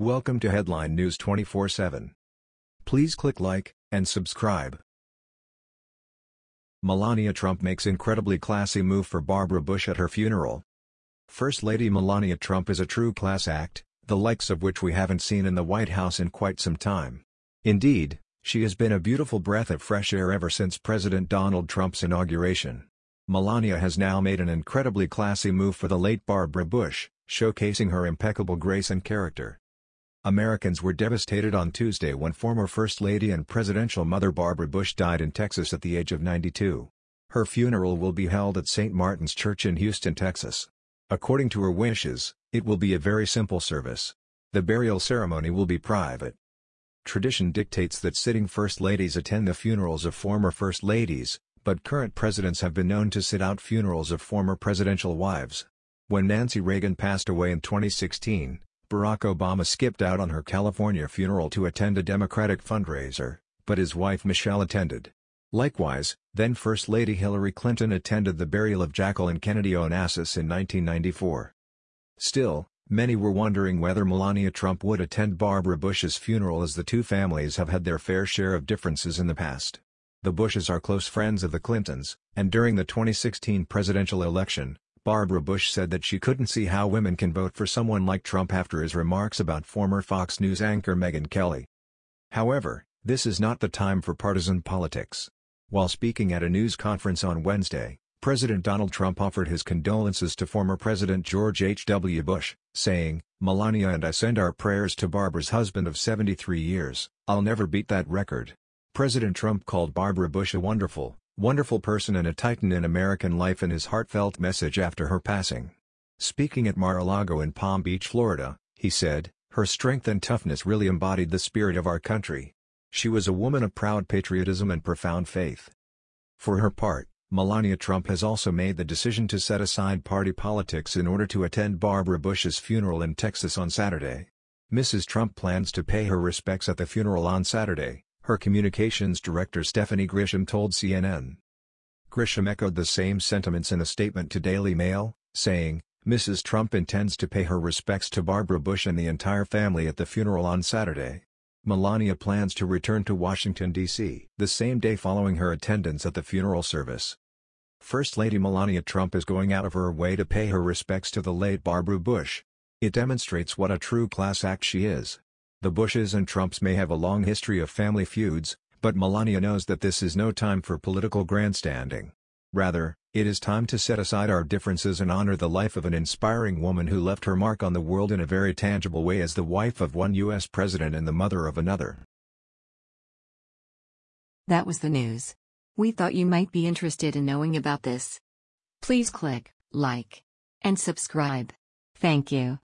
Welcome to Headline News 24/7. Please click like and subscribe. Melania Trump makes incredibly classy move for Barbara Bush at her funeral. First Lady Melania Trump is a true class act, the likes of which we haven't seen in the White House in quite some time. Indeed, she has been a beautiful breath of fresh air ever since President Donald Trump's inauguration. Melania has now made an incredibly classy move for the late Barbara Bush, showcasing her impeccable grace and character. Americans were devastated on Tuesday when former First Lady and presidential mother Barbara Bush died in Texas at the age of 92. Her funeral will be held at St. Martin's Church in Houston, Texas. According to her wishes, it will be a very simple service. The burial ceremony will be private. Tradition dictates that sitting First Ladies attend the funerals of former First Ladies, but current presidents have been known to sit out funerals of former presidential wives. When Nancy Reagan passed away in 2016, Barack Obama skipped out on her California funeral to attend a Democratic fundraiser, but his wife Michelle attended. Likewise, then First Lady Hillary Clinton attended the burial of Jacqueline Kennedy Onassis in 1994. Still, many were wondering whether Melania Trump would attend Barbara Bush's funeral as the two families have had their fair share of differences in the past. The Bushes are close friends of the Clintons, and during the 2016 presidential election, Barbara Bush said that she couldn't see how women can vote for someone like Trump after his remarks about former Fox News anchor Megyn Kelly. However, this is not the time for partisan politics. While speaking at a news conference on Wednesday, President Donald Trump offered his condolences to former President George H.W. Bush, saying, Melania and I send our prayers to Barbara's husband of 73 years, I'll never beat that record. President Trump called Barbara Bush a wonderful, wonderful person and a titan in American life in his heartfelt message after her passing. Speaking at Mar-a-Lago in Palm Beach, Florida, he said, her strength and toughness really embodied the spirit of our country. She was a woman of proud patriotism and profound faith. For her part, Melania Trump has also made the decision to set aside party politics in order to attend Barbara Bush's funeral in Texas on Saturday. Mrs. Trump plans to pay her respects at the funeral on Saturday, her communications director Stephanie Grisham told CNN. Grisham echoed the same sentiments in a statement to Daily Mail, saying, Mrs. Trump intends to pay her respects to Barbara Bush and the entire family at the funeral on Saturday. Melania plans to return to Washington, D.C. the same day following her attendance at the funeral service. First Lady Melania Trump is going out of her way to pay her respects to the late Barbara Bush. It demonstrates what a true class act she is. The Bushes and Trumps may have a long history of family feuds, but Melania knows that this is no time for political grandstanding. Rather, it is time to set aside our differences and honor the life of an inspiring woman who left her mark on the world in a very tangible way as the wife of one U.S. president and the mother of another. That was the news. We thought you might be interested in knowing about this. Please click like and subscribe. Thank you.